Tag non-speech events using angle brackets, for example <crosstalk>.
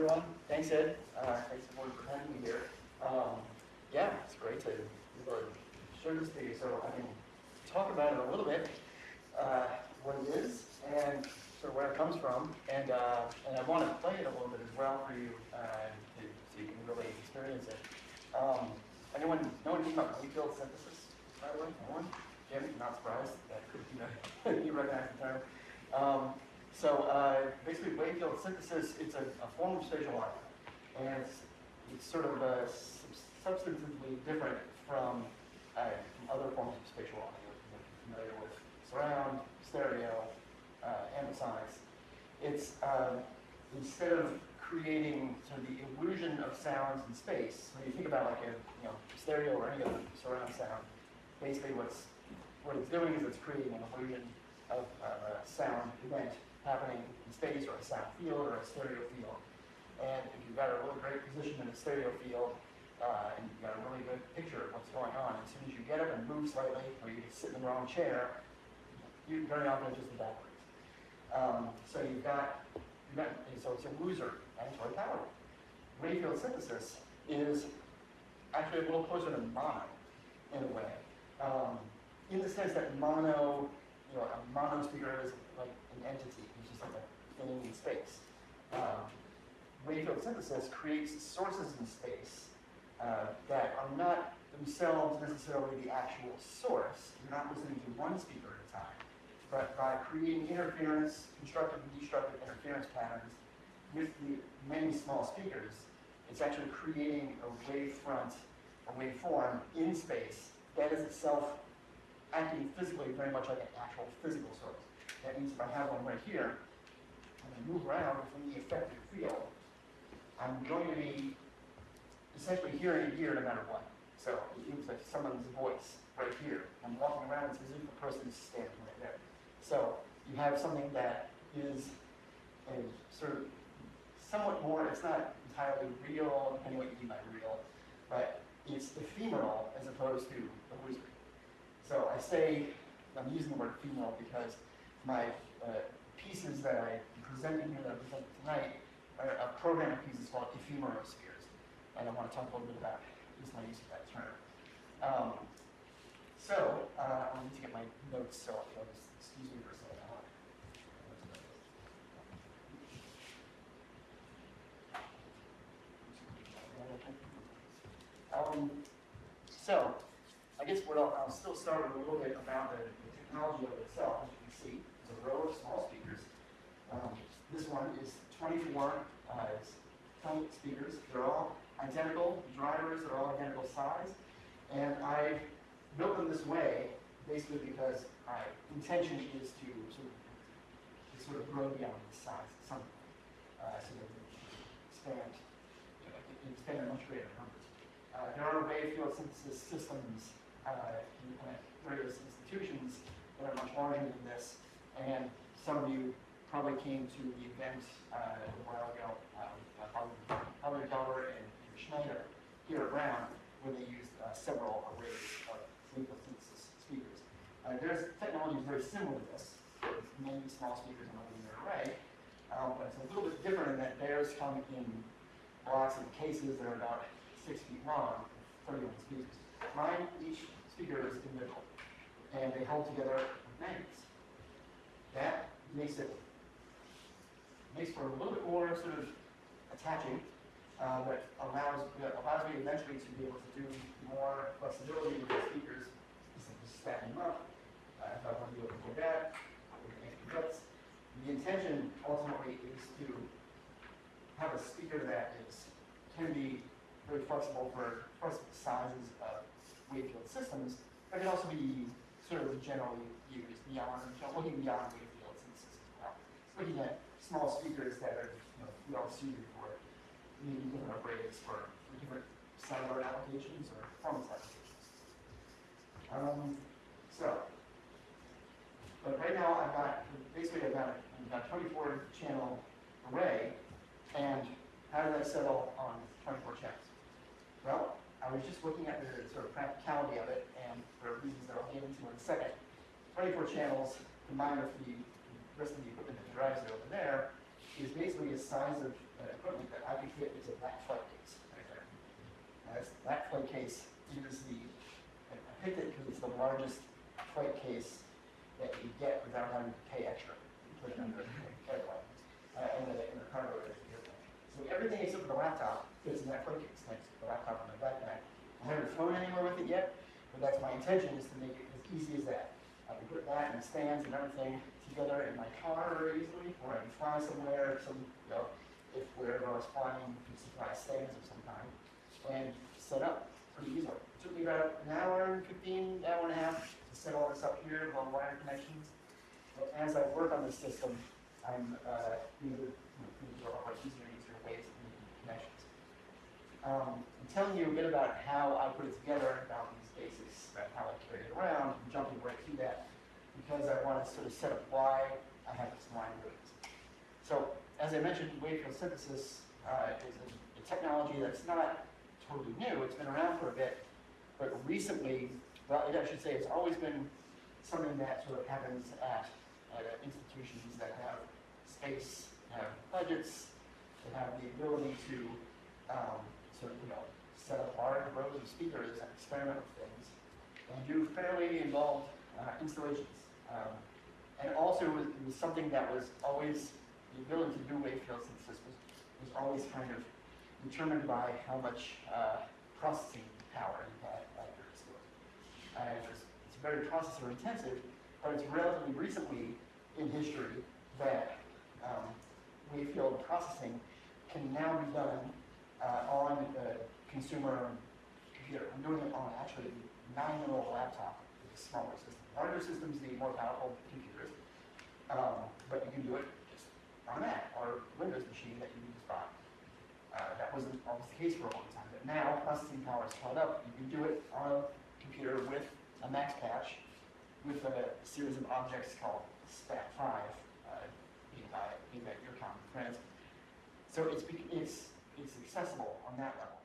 everyone. Thanks, Ed. Uh, thanks for having me here. Um, yeah, it's great to show this to you so I can talk about it a little bit, uh, what it is and sort of where it comes from. And, uh, and I want to play it a little bit as well for you uh, to, so you can really experience it. Um, anyone know anything about Wavefield synthesis, by the way? Anyone? Jim, not surprised that <laughs> you know <laughs> you recognize the term. Um, so uh, basically, Wavefield synthesis, it's a, a form of spatial audio, and it's, it's sort of uh, sub- substantively different from, uh, from other forms of spatial audio. You're familiar with surround, stereo, uh, amplifiers. It's um, instead of creating sort of the illusion of sounds in space, when you think about like a you know stereo or any other surround sound, basically what's what it's doing is it's creating an illusion of uh, a sound event happening in space or a sound field or a stereo field. And if you've got a really great position in a stereo field, uh, and you've got a really good picture of what's going on, as soon as you get up and move slightly, or you sit in the wrong chair, you very often just evaporates. Um, so you've got, you've got, so it's a loser, and it's really powerful. Wavefield synthesis is actually a little closer to mono, in a way. Um, in the sense that mono, you know, a mono speaker is like an entity, it's just like a thing in space. Um, Wavefield synthesis creates sources in space uh, that are not themselves necessarily the actual source. You're not listening to one speaker at a time, but by creating interference, constructive and destructive interference patterns with the many small speakers, it's actually creating a wavefront, a waveform in space that is itself acting physically very much like an actual physical source. That means if I have one right here, and I move around within the effective field, I'm going to be essentially hearing it here no matter what. So it seems like someone's voice right here. I'm walking around, it's as if the person is standing right there. So you have something that is a sort of somewhat more, it's not entirely real, depending what you mean by real, but it's ephemeral as opposed to illusory. So I say, I'm using the word female because my uh, pieces that I presented here, that I presented tonight, are a program of pieces called ephemerospheres. And I want to talk a little bit about just my use of that term. Um, so, uh, I need to get my notes, so I'll just, excuse me for a second. Um, so, I guess what I'll, I'll still start with a little bit about the, the technology of it itself. As you can see, it's a row of small speakers. Um, this one is 24 uh, speakers. They're all identical drivers. They're all identical size. And I built them this way basically because my intention is to sort of, to sort of grow beyond the size of something. Uh, so that they expand, expand in much greater numbers. Uh, there are Wavefield synthesis systems uh, in uh, various institutions that are much larger than this, and some of you probably came to the event uh, a while ago, um, Howard Dollar and Schneider here at Brown, where they used uh, several arrays of synthesis speakers. Uh, there's technology very similar to this, many small speakers in a linear array, um, but it's a little bit different in that theirs come in blocks and cases that are about six feet long, 31 speakers. Mine, each speaker is individual, and they hold together magnets. That makes it makes for a little bit more sort of attaching, uh, but allows allows me eventually to be able to do more flexibility with the speakers, just stack them up. Uh, if I want to be able to do that, the intention ultimately is to have a speaker that is can be very flexible for first sizes of Wavefield systems, but can also be sort of generally used beyond, you know, looking beyond Wavefield synthesis as well. Looking at small speakers that are you know, well suited for maybe different arrays for, for different cellular applications or performance applications. Um, so, but right now I've got, basically I've got, I've got 24 channel array, and how did I settle on 24 channels? Well, I was just looking at the sort of practicality of it, and for reasons that I'll get into in a second, 24 channels combined with the rest of the equipment that drives it over there is basically a size of uh, equipment that I could fit into that flight case right there. That flight case is the, I picked it because it's the largest flight case that you get without having to pay extra. You put it under the airplane, uh, in the, in the cargo area. So everything except for the laptop fits in that flight case, thanks to the laptop on the backpack. I haven't flown anywhere with it yet, but that's my intention, is to make it as easy as that. I can put that and stands and everything together in my car very easily, or I can fly somewhere, some, you know, if wherever I was flying, you supply stands of some kind, and set up pretty easily. It took me about an hour and fifteen, hour and a half to set all this up here, all the wire connections. But as I work on this system, I'm, uh, these are all easier and easier ways of making connections. Um, I'm telling you a bit about how I put it together, about these basics, about how I carry it around, I'm jumping right to that, because I want to sort of set up why I have this line business. So, as I mentioned, wavefield synthesis uh, is a, a technology that's not totally new, it's been around for a bit, but recently, well, I should say, it's always been something that sort of happens at, at uh, institutions that have space, have budgets, that have the ability to um, of, you know, set up large rows of speakers and experiment with things, and do fairly involved uh, installations. Um, and also, it was, it was something that was always, the ability to do wavefield synthesis was, was always kind of determined by how much uh, processing power you had at your disposal. And it was, it's very processor intensive, but it's relatively recently in history that um, wavefield processing can now be done consumer computer. I'm doing it on actually a nine-year-old laptop with a smaller system. Larger systems need more powerful computers, um, but you can do it just on a Mac or Windows machine that you can just buy. Uh, that wasn't always the case for a long time, but now processing power is caught up. You can do it on a computer with a Max patch, with a series of objects called Spat5, uh, your common friends. So it's, it's, it's accessible on that level.